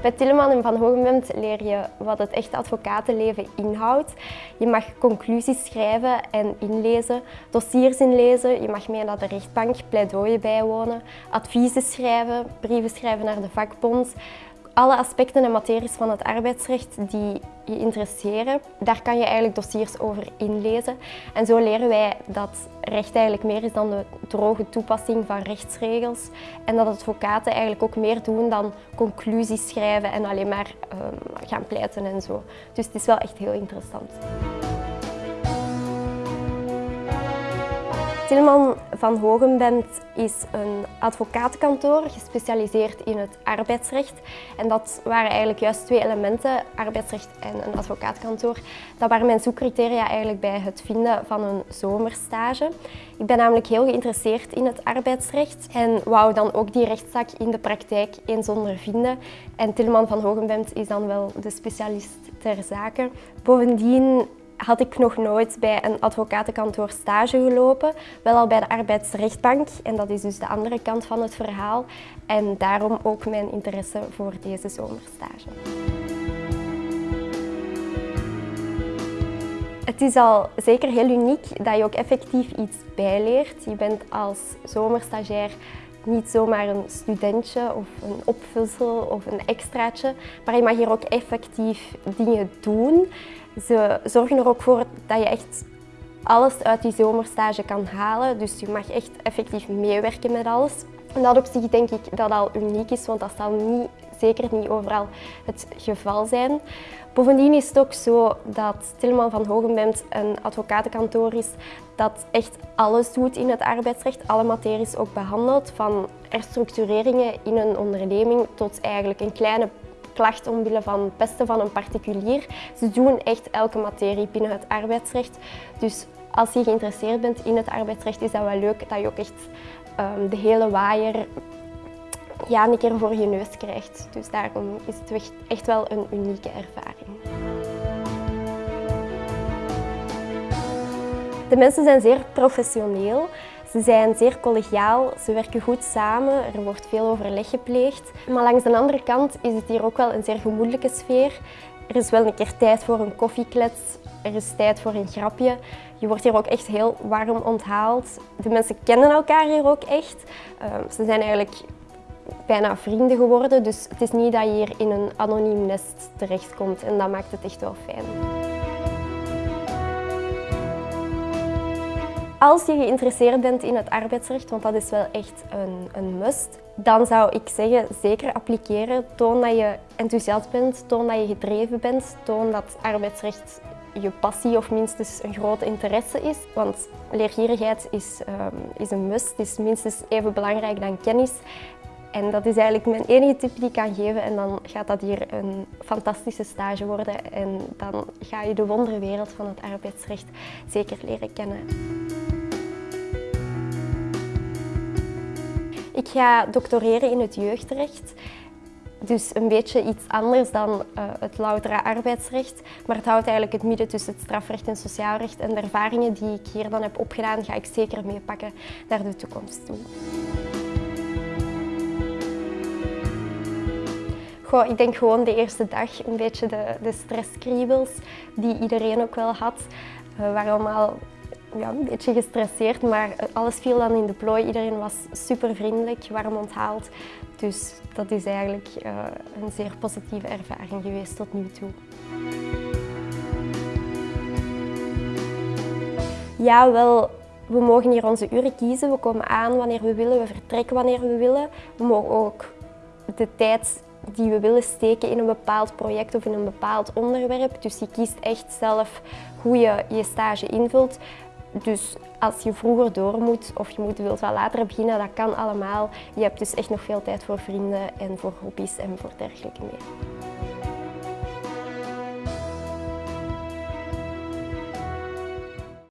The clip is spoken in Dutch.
Bij Tilleman en Van Hogenbemt leer je wat het echte advocatenleven inhoudt. Je mag conclusies schrijven en inlezen, dossiers inlezen, je mag mee naar de rechtbank, pleidooien bijwonen, adviezen schrijven, brieven schrijven naar de vakbond, alle aspecten en materies van het arbeidsrecht die je interesseren, daar kan je eigenlijk dossiers over inlezen. En zo leren wij dat recht eigenlijk meer is dan de droge toepassing van rechtsregels en dat advocaten eigenlijk ook meer doen dan conclusies schrijven en alleen maar um, gaan pleiten en zo. Dus het is wel echt heel interessant. Tilman van Hogenbent is een advocatenkantoor gespecialiseerd in het arbeidsrecht. En dat waren eigenlijk juist twee elementen, arbeidsrecht en een advocatenkantoor. Dat waren mijn zoekcriteria eigenlijk bij het vinden van een zomerstage. Ik ben namelijk heel geïnteresseerd in het arbeidsrecht en wou dan ook die rechtszaak in de praktijk eens ondervinden. En Tilman van Hogenbent is dan wel de specialist ter zake. Bovendien had ik nog nooit bij een advocatenkantoor stage gelopen, wel al bij de arbeidsrechtbank en dat is dus de andere kant van het verhaal en daarom ook mijn interesse voor deze zomerstage. Het is al zeker heel uniek dat je ook effectief iets bijleert. Je bent als zomerstagiair niet zomaar een studentje of een opvulsel of een extraatje, maar je mag hier ook effectief dingen doen. Ze zorgen er ook voor dat je echt alles uit die zomerstage kan halen. Dus je mag echt effectief meewerken met alles. En dat op zich denk ik dat al uniek is, want dat zal niet, zeker niet overal het geval zijn. Bovendien is het ook zo dat Tilman van Hogenbent een advocatenkantoor is dat echt alles doet in het arbeidsrecht, alle materies ook behandelt, van herstructureringen in een onderneming tot eigenlijk een kleine klacht omwille van pesten van een particulier. Ze doen echt elke materie binnen het arbeidsrecht. Dus als je geïnteresseerd bent in het arbeidsrecht, is dat wel leuk dat je ook echt um, de hele waaier ja, een keer voor je neus krijgt. Dus daarom is het echt wel een unieke ervaring. De mensen zijn zeer professioneel. Ze zijn zeer collegiaal, ze werken goed samen, er wordt veel overleg gepleegd. Maar langs de andere kant is het hier ook wel een zeer gemoedelijke sfeer. Er is wel een keer tijd voor een koffieklets, er is tijd voor een grapje. Je wordt hier ook echt heel warm onthaald. De mensen kennen elkaar hier ook echt. Ehm, ze zijn eigenlijk bijna vrienden geworden, dus het is niet dat je hier in een anoniem nest terechtkomt en dat maakt het echt wel fijn. Als je geïnteresseerd bent in het arbeidsrecht, want dat is wel echt een, een must, dan zou ik zeggen zeker appliceren. Toon dat je enthousiast bent, toon dat je gedreven bent, toon dat arbeidsrecht je passie of minstens een grote interesse is. Want leergierigheid is, um, is een must, is minstens even belangrijk dan kennis. En dat is eigenlijk mijn enige tip die ik kan geven en dan gaat dat hier een fantastische stage worden en dan ga je de wonderwereld van het arbeidsrecht zeker leren kennen. Ik ga doctoreren in het jeugdrecht. Dus een beetje iets anders dan uh, het loutere arbeidsrecht. Maar het houdt eigenlijk het midden tussen het strafrecht en sociaal recht. En de ervaringen die ik hier dan heb opgedaan, ga ik zeker meepakken naar de toekomst toe. Ik denk gewoon de eerste dag een beetje de, de stresskriebels die iedereen ook wel had. We waren allemaal ja, een beetje gestresseerd, maar alles viel dan in de plooi. Iedereen was super vriendelijk, warm onthaald. Dus dat is eigenlijk uh, een zeer positieve ervaring geweest tot nu toe. Ja, wel, we mogen hier onze uren kiezen. We komen aan wanneer we willen, we vertrekken wanneer we willen. We mogen ook de tijd die we willen steken in een bepaald project of in een bepaald onderwerp. Dus je kiest echt zelf hoe je je stage invult. Dus als je vroeger door moet of je moet, wilt wel later beginnen, dat kan allemaal. Je hebt dus echt nog veel tijd voor vrienden en voor hobby's en voor dergelijke meer.